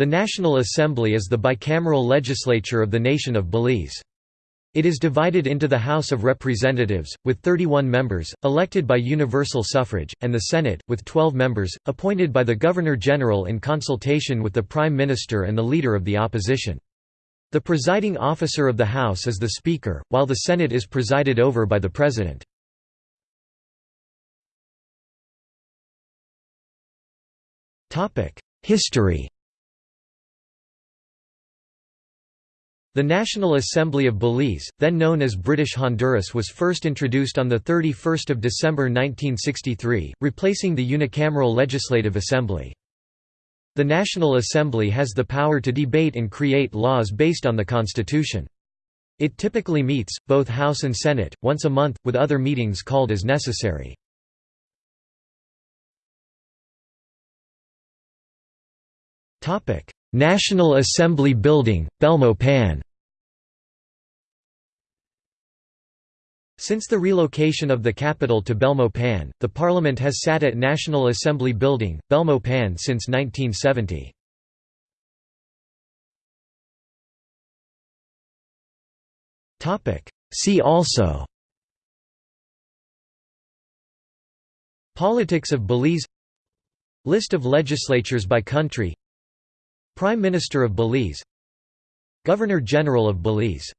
The National Assembly is the bicameral legislature of the nation of Belize. It is divided into the House of Representatives, with 31 members, elected by universal suffrage, and the Senate, with 12 members, appointed by the Governor-General in consultation with the Prime Minister and the Leader of the Opposition. The presiding officer of the House is the Speaker, while the Senate is presided over by the President. History The National Assembly of Belize, then known as British Honduras was first introduced on 31 December 1963, replacing the unicameral Legislative Assembly. The National Assembly has the power to debate and create laws based on the Constitution. It typically meets, both House and Senate, once a month, with other meetings called as necessary. National Assembly Building, Belmopan Since the relocation of the capital to Belmopan, the parliament has sat at National Assembly Building, Belmopan since 1970. See also. Politics of Belize. List of legislatures by country Prime Minister of Belize Governor-General of Belize